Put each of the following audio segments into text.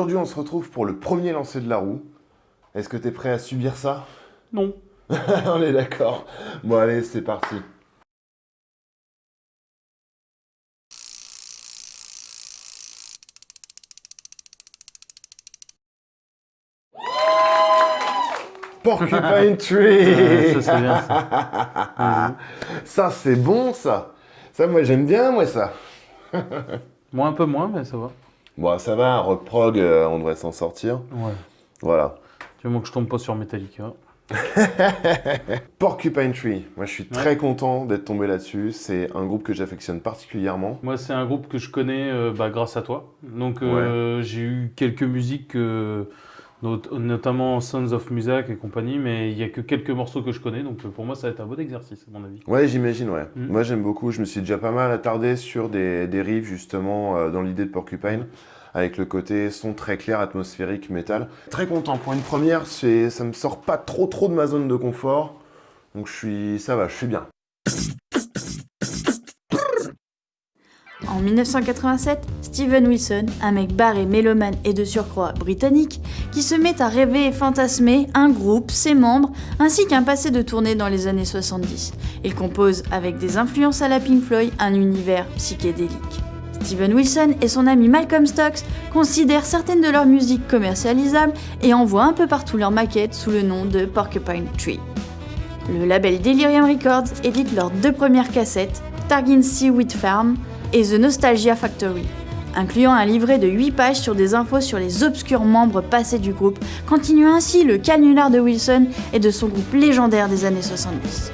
Aujourd'hui, on se retrouve pour le premier lancer de la roue. Est-ce que tu es prêt à subir ça Non. on est d'accord. Bon, allez, c'est parti. Porcupine Tree Ça, c'est bien, ça. Ça, c'est bon, ça Ça, moi, j'aime bien, moi, ça Moi, un peu moins, mais ça va. Bon, ça va, rock prog, euh, on devrait s'en sortir. Ouais. Voilà. Tu veux que je tombe pas sur Metallica Porcupine Tree, moi je suis très content d'être tombé là-dessus. C'est un groupe que j'affectionne particulièrement. Moi, c'est un groupe que je connais euh, bah, grâce à toi. Donc, euh, j'ai eu quelques musiques, euh, not- notamment Sons of Music et compagnie, mais il y a que quelques morceaux que je connais. Donc, pour moi, ça va être un bon exercice, à mon avis. Ouais, j'imagine, ouais. Mm. Moi j'aime beaucoup. Je me suis déjà pas mal attardé sur des, riffs justement dans l'idée de Porcupine, avec le côté son très clair, atmosphérique, métal. Très content. Pour une première, ça me sort pas trop trop de ma zone de confort. Donc je suis, ça va, je suis bien. En 1987, Steven Wilson, un mec barré, mélomane et de surcroît britannique, qui se met à rêver et fantasmer un groupe, ses membres, ainsi qu'un passé de tournée dans les années 70. Il compose, avec des influences à la Pink Floyd, un univers psychédélique. Steven Wilson et son ami Malcolm Stokes considèrent certaines de leurs musiques commercialisables et envoient un peu partout leurs maquettes sous le nom de Porcupine Tree. Le label Delirium Records édite leurs deux premières cassettes, Targin Sea Wheat Farm et The Nostalgia Factory, incluant un livret de 8 pages sur des infos sur les obscurs membres passés du groupe, continuant ainsi le canular de Wilson et de son groupe légendaire des années 70.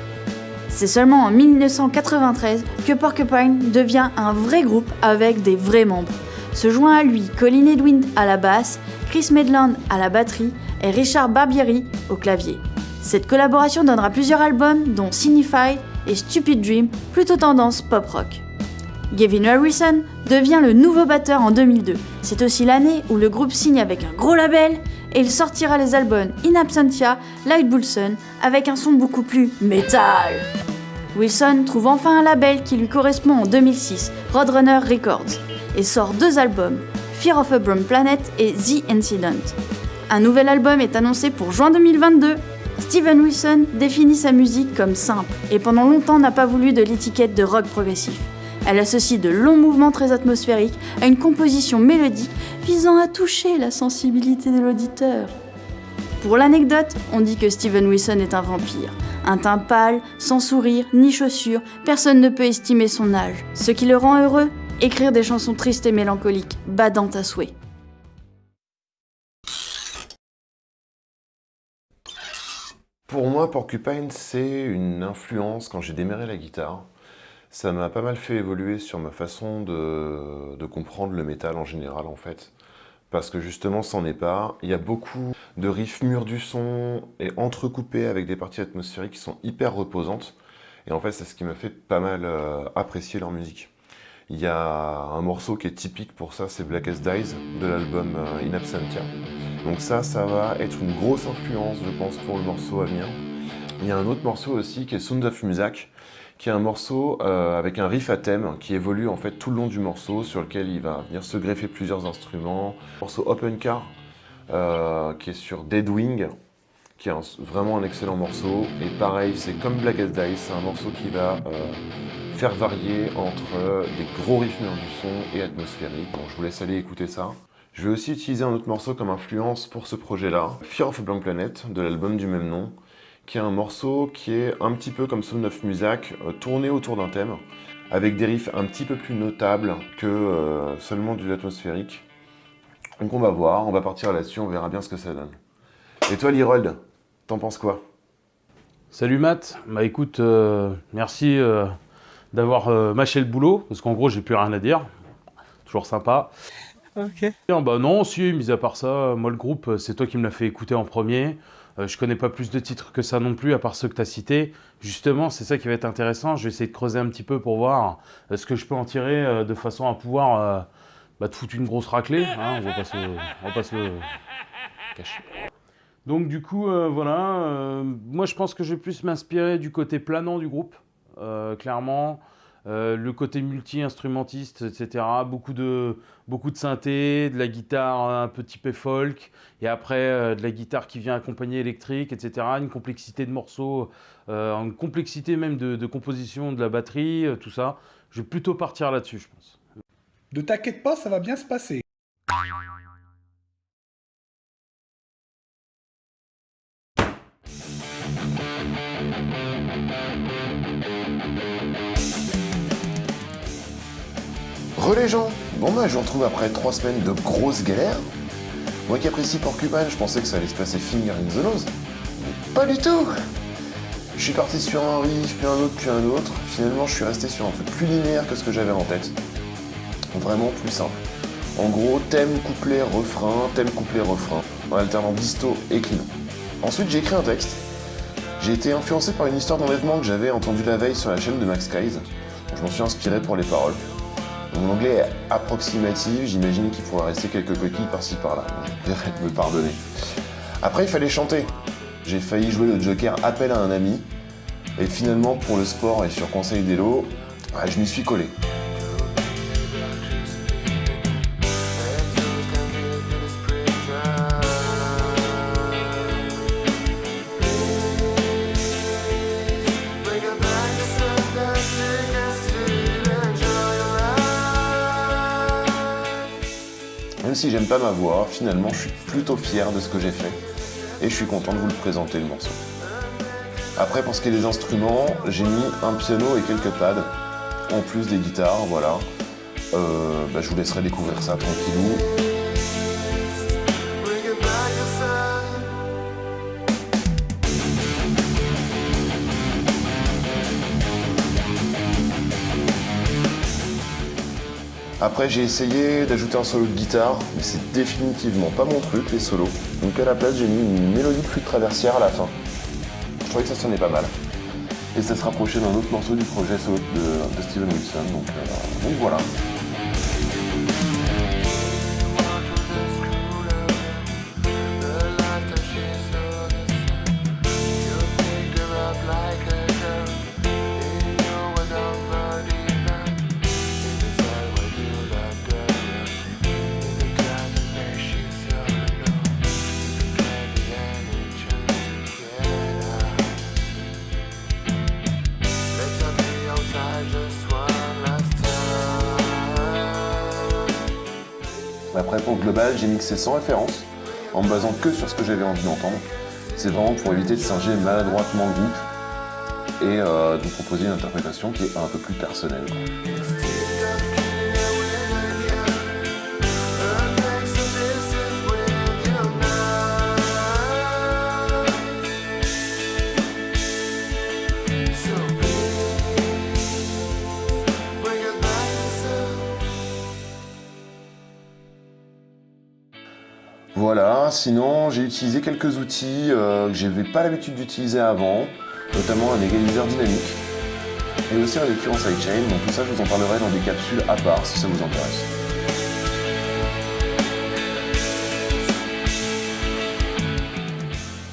C'est seulement en 1993 que Porcupine devient un vrai groupe avec des vrais membres. Se joint à lui Colin Edwin à la basse, Chris Medland à la batterie et Richard Barbieri au clavier. Cette collaboration donnera plusieurs albums, dont Signified et Stupid Dream, plutôt tendance pop-rock. Gavin Harrison devient le nouveau batteur en 2002. C'est aussi l'année où le groupe signe avec un gros label et il sortira les albums In Absentia, Light avec un son beaucoup plus métal. Wilson trouve enfin un label qui lui correspond en 2006, Roadrunner Records, et sort deux albums, Fear of a Brown Planet et The Incident. Un nouvel album est annoncé pour juin 2022. Steven Wilson définit sa musique comme simple et pendant longtemps n'a pas voulu de l'étiquette de rock progressif. Elle associe de longs mouvements très atmosphériques à une composition mélodique visant à toucher la sensibilité de l'auditeur. Pour l'anecdote, on dit que Steven Wilson est un vampire. Un teint pâle, sans sourire, ni chaussures, personne ne peut estimer son âge. Ce qui le rend heureux, écrire des chansons tristes et mélancoliques, badant à souhait. Pour moi, Porcupine, c'est une influence quand j'ai démarré la guitare. Ça m'a pas mal fait évoluer sur ma façon de, de comprendre le métal en général, en fait. Parce que justement, c'en est pas. Il y a beaucoup de riffs mûrs du son et entrecoupés avec des parties atmosphériques qui sont hyper reposantes. Et en fait, c'est ce qui m'a fait pas mal euh, apprécier leur musique. Il y a un morceau qui est typique pour ça, c'est Blackest Dies de l'album euh, In Absentia. Donc ça, ça va être une grosse influence, je pense, pour le morceau à venir. Il y a un autre morceau aussi qui est Sound of Music, qui est un morceau euh, avec un riff à thème qui évolue en fait tout le long du morceau, sur lequel il va venir se greffer plusieurs instruments. morceau Open Car, euh, qui est sur Deadwing, qui est vraiment un excellent morceau. Et pareil, c'est comme Blackest Dice, c'est un morceau qui va euh, faire varier entre des gros riffs mûrs du son et atmosphérique. Bon, je vous laisse aller écouter ça. Je vais aussi utiliser un autre morceau comme influence pour ce projet-là, Fear of a Planet, de l'album du même nom, qui est un morceau qui est un petit peu comme Sound of Music, euh, tourné autour d'un thème, avec des riffs un petit peu plus notables que euh, seulement du atmosphérique. Donc on va voir, on va partir là-dessus, on verra bien ce que ça donne. Et toi, Lirold, t'en penses quoi? Salut Matt, bah écoute, euh, merci euh, d'avoir euh, mâché le boulot, parce qu'en gros j'ai plus rien à dire. Toujours sympa. Ok. Bien, bah non, si, mis à part ça, moi le groupe, c'est toi qui me l'as fait écouter en premier. Euh, je connais pas plus de titres que ça non plus, à part ceux que tu as cités. Justement, c'est ça qui va être intéressant. Je vais essayer de creuser un petit peu pour voir ce que je peux en tirer euh, de façon à pouvoir euh, bah, te foutre une grosse raclée. hein, on va pas se, on va pas se cacher. Donc du coup, euh, voilà, euh, moi je pense que je vais plus m'inspirer du côté planant du groupe, euh, clairement. Le côté multi-instrumentiste, etc. Beaucoup de, beaucoup de synthé, de la guitare un peu typé folk, et après de la guitare qui vient accompagner électrique, etc. Une complexité de morceaux, une complexité même de, de composition de la batterie, tout ça. Je vais plutôt partir là-dessus, je pense. Ne t'inquiète pas, ça va bien se passer. Re les gens Bon bah je vous retrouve après trois semaines de grosses galères. Moi qui apprécie Porcupine, je pensais que ça allait se passer finger in the nose. Pas du tout Je suis parti sur un riff, puis un autre, puis un autre. Finalement je suis resté sur un truc plus linéaire que ce que j'avais en tête. Vraiment plus simple. En gros, thème, couplet, refrain, thème, couplet, refrain, en alternant disto et clean. Ensuite j'ai écrit un texte. J'ai été influencé par une histoire d'enlèvement que j'avais entendue la veille sur la chaîne de Max Skies. Je m'en suis inspiré pour les paroles. Mon anglais est approximatif, j'imagine qu'il pourrait rester quelques coquilles par-ci par-là. de me pardonner. Après, il fallait chanter. J'ai failli jouer le Joker Appel à un ami. Et finalement, pour le sport et sur conseil d'Elo, je m'y suis collé. Si j'aime pas ma voix, finalement je suis plutôt fier de ce que j'ai fait et je suis content de vous le présenter le morceau. Après pour ce qui est des instruments, j'ai mis un piano et quelques pads, en plus des guitares, voilà. Euh, bah, je vous laisserai découvrir ça tranquillou. Après j'ai essayé d'ajouter un solo de guitare, mais c'est définitivement pas mon truc les solos. Donc à la place j'ai mis une mélodie de flûte traversière à la fin. Je trouvais que ça sonnait pas mal. Et ça se rapprochait d'un autre morceau du projet solo de, Steven Wilson, donc, euh, donc voilà. Global, j'ai mixé sans référence, en me basant que sur ce que j'avais envie d'entendre. C'est vraiment pour éviter de singer maladroitement le groupe et euh, de proposer une interprétation qui est un peu plus personnelle. Sinon j'ai utilisé quelques outils euh, que j'avais pas l'habitude d'utiliser avant, notamment un égaliseur dynamique et aussi un en sidechain, donc tout ça je vous en parlerai dans des capsules à part si ça vous intéresse.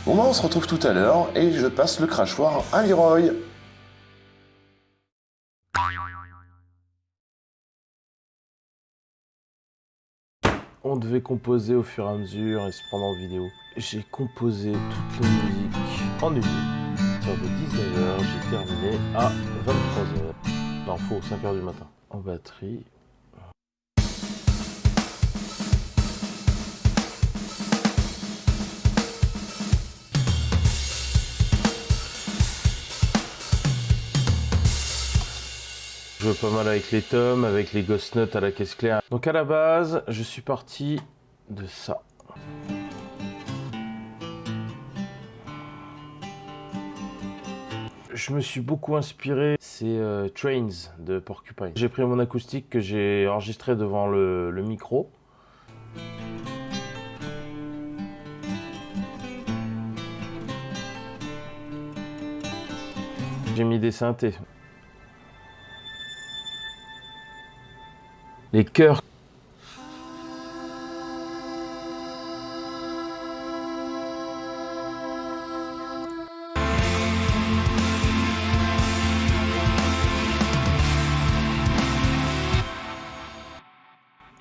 Bon bah on se retrouve tout à l'heure et je passe le crachoir à Leroy. On devait composer au fur et à mesure et se prendre en vidéo. J'ai composé toute la musique en une. Sur de 19h, j'ai terminé à 23h. Non, faux, 5h du matin. En batterie, Je pas mal avec les tomes, avec les ghost notes à la caisse claire. Donc à la base, je suis parti de ça. Je me suis beaucoup inspiré, c'est euh, Trains de Porcupine. J'ai pris mon acoustique que j'ai enregistré devant le micro. J'ai mis des synthés. les chœurs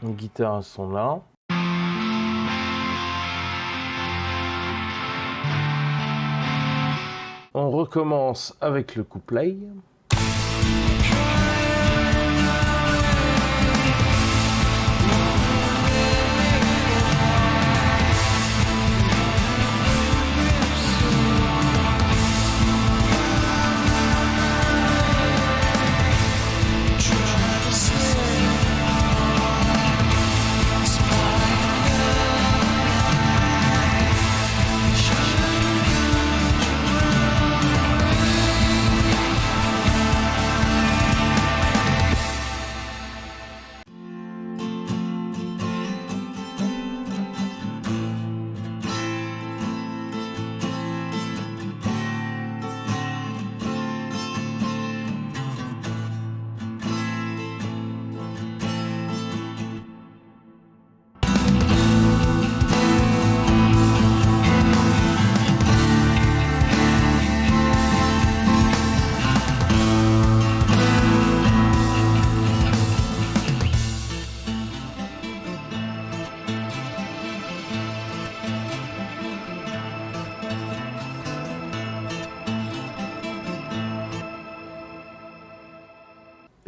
Les guitares sont là. On recommence avec le couplet.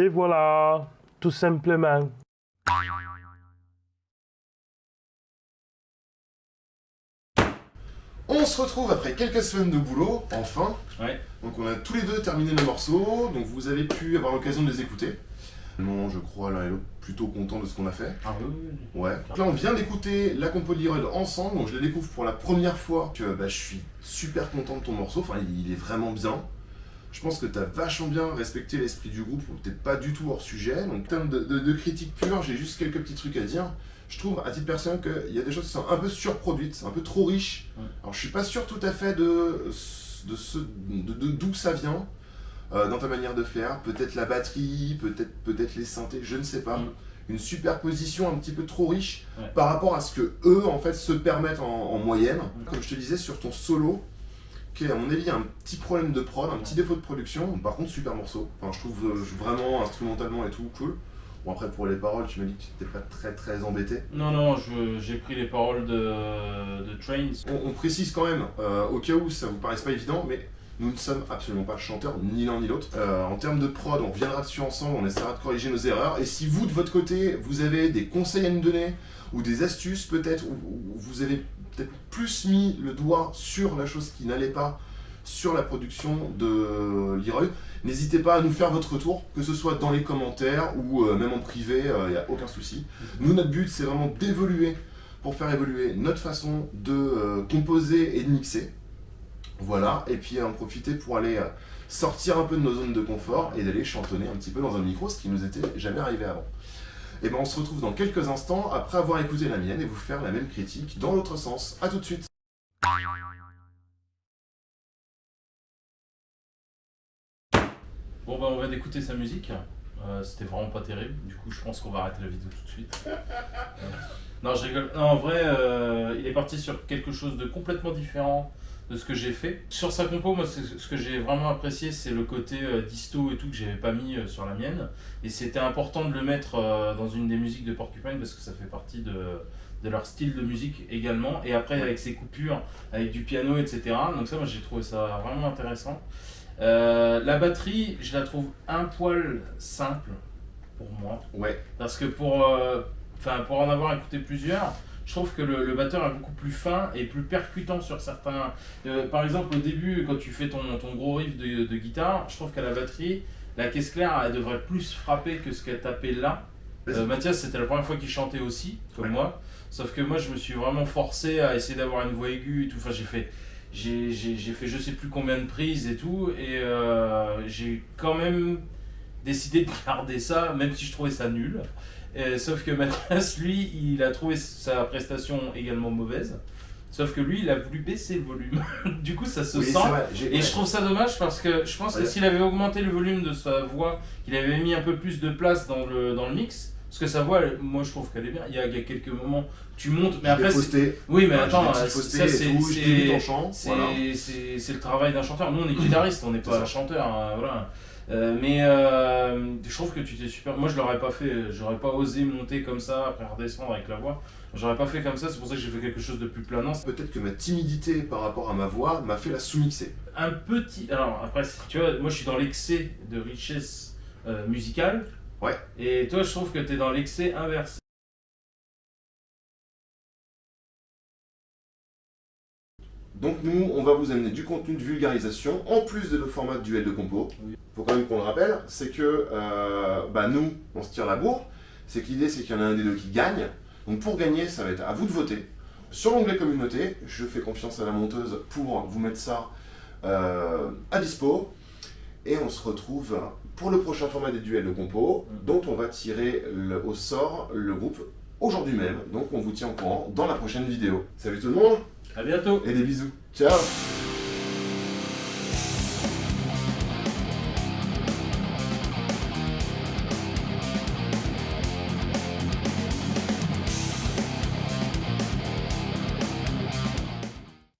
Et voilà, tout simplement. On se retrouve après quelques semaines de boulot, enfin. Ouais. Donc on a tous les deux terminé nos morceaux, donc vous avez pu avoir l'occasion de les écouter. Non, je crois l'un et l'autre plutôt contents de ce qu'on a fait. Ah oui, oui, oui. Ouais. Donc là on vient d'écouter la compo de Leroy ensemble, donc je la découvre pour la première fois. Que bah, je suis super content de ton morceau, enfin il est vraiment bien. Je pense que tu as vachement bien respecté l'esprit du groupe, peut-être pas du tout hors sujet. Donc en termes de, de- de critique pure, j'ai juste quelques petits trucs à dire. Je trouve à titre personnel qu'il y a des choses qui sont un peu surproduites, un peu trop riches. Alors je suis pas sûr tout à fait de, d'où ça vient euh, dans ta manière de faire. Peut-être la batterie, peut-être peut-être les synthés, je ne sais pas. Mm. Une superposition un petit peu trop riche Ouais. par rapport à ce que eux en fait se permettent en, en moyenne. Mm. Comme je te disais sur ton solo, qui est à mon avis un petit problème de prod, un petit défaut de production. Par contre super morceau. Enfin je trouve euh, vraiment instrumentalement et tout cool. Bon après pour les paroles, tu m'as dit que tu n'étais pas très très embêté. Non, non, j'ai pris les paroles de, de Trains. On, on précise quand même, euh, au cas où ça vous paraisse pas évident, mais nous ne sommes absolument pas chanteurs, ni l'un ni l'autre. Euh, en termes de prod, on reviendra dessus ensemble, on essaiera de corriger nos erreurs. Et si vous, de votre côté, vous avez des conseils à nous donner, ou des astuces peut-être, ou, ou vous avez peut-être plus mis le doigt sur la chose qui n'allait pas sur la production de Leroy, n'hésitez pas à nous faire votre retour, que ce soit dans les commentaires ou euh, même en privé, il n'y a aucun souci. Nous, notre but, c'est vraiment d'évoluer pour faire évoluer notre façon de euh, composer et de mixer. Voilà, et puis en profiter pour aller euh, sortir un peu de nos zones de confort et d'aller chantonner un petit peu dans un micro, ce qui nous était jamais arrivé avant. Et ben on se retrouve dans quelques instants après avoir écouté la mienne et vous faire la même critique dans l'autre sens. A tout de suite Bon, bah, on vient d'écouter sa musique. Euh, C'était vraiment pas terrible. Du coup, je pense qu'on va arrêter la vidéo tout de suite. Non, je rigole. Non, en vrai, euh, il est parti sur quelque chose de complètement différent de ce que j'ai fait. Sur sa compo, moi, ce que j'ai vraiment apprécié, c'est le côté euh, disto et tout que j'avais pas mis euh, sur la mienne. Et c'était important de le mettre euh, dans une des musiques de Porcupine parce que ça fait partie de, de leur style de musique également. Et après, avec ses coupures, avec du piano, etc. Donc ça, moi, j'ai trouvé ça vraiment intéressant. La batterie, je la trouve un poil simple pour moi. Ouais, Parce que pour, pour en avoir écouté plusieurs, je trouve que le, le batteur est beaucoup plus fin et plus percutant sur certains. euh, par exemple, au début, quand tu fais ton, ton gros riff de, de guitare, je trouve qu'à la batterie, la caisse claire, elle devrait plus frapper que ce qu'elle tapait là. Euh, Mathias, c'était la première fois qu'il chantait aussi, comme Ouais. moi. Sauf que moi, je me suis vraiment forcé à essayer d'avoir une voix aiguë et tout. Enfin, j'ai fait, j'ai fait je sais plus combien de prises et tout. Et euh, j'ai quand même décidé de garder ça, même si je trouvais ça nul. Euh, sauf que Mathias, lui, il a trouvé sa prestation également mauvaise. Sauf que lui, il a voulu baisser le volume. du coup, ça se oui, sent. vrai. Et je trouve ça dommage parce que je pense que Ouais. s'il avait augmenté le volume de sa voix, qu'il avait mis un peu plus de place dans le, dans le mix, parce que sa voix, elle- moi je trouve qu'elle est bien. Il y, a, il y a quelques moments, tu montes, mais j'ai après. posté, Oui, mais j'ai attends, ça c'est. je c'est- voilà. le travail d'un chanteur. Nous, on est guitariste, on n'est pas ça. chanteur. hein, voilà. Euh, mais euh, je trouve que tu t'es super. Moi, je l'aurais pas fait. J'aurais pas osé monter comme ça après redescendre avec la voix. J'aurais pas fait comme ça. C'est pour ça que j'ai fait quelque chose de plus planant. Peut-être que ma timidité par rapport à ma voix m'a fait la sous-mixer. Un petit. Alors après, tu vois, moi, je suis dans l'excès de richesse euh, musicale. Ouais. Et toi, je trouve que tu es dans l'excès inverse. Donc nous, on va vous amener du contenu de vulgarisation, en plus de nos formats de duel de compo. Il faut quand même qu'on le rappelle, c'est que euh, bah nous, on se tire la bourre. C'est que l'idée, c'est qu'il y en a un des deux qui gagne. Donc pour gagner, ça va être à vous de voter. Sur l'onglet communauté, je fais confiance à la monteuse pour vous mettre ça euh, à dispo. Et on se retrouve pour le prochain format des duels de compo, dont on va tirer au sort le groupe aujourd'hui même. Donc on vous tient au courant dans la prochaine vidéo. Salut tout le monde À bientôt! et des bisous. Ciao